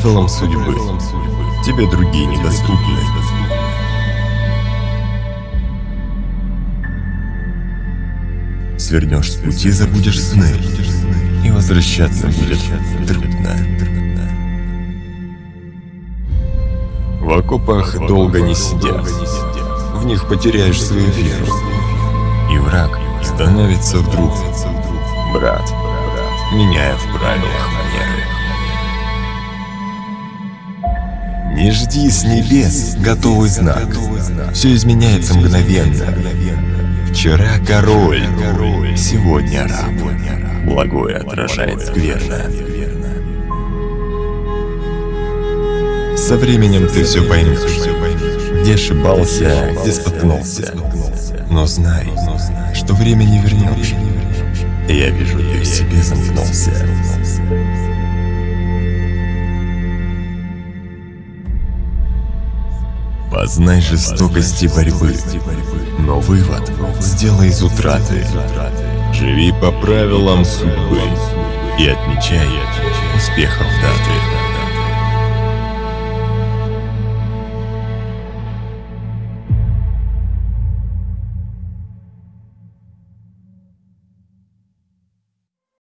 правилам судьбы. Тебе другие недоступны. Свернешь с пути, забудешь сны, и возвращаться будет трудно. В окопах долго не сидят, в них потеряешь свою веру, и враг становится вдруг брат, меняя в правилах Не жди с небес готовый знак, все изменяется мгновенно. Вчера король, сегодня раб, благое отражает скверно. Со временем ты все поймешь, где ошибался, где споткнулся. Но знай, что время не вернешь. Я вижу, ты в себе замкнулся. Познай жестокости борьбы, но вывод сделай из утраты. Живи по правилам судьбы и отмечай успехов даты.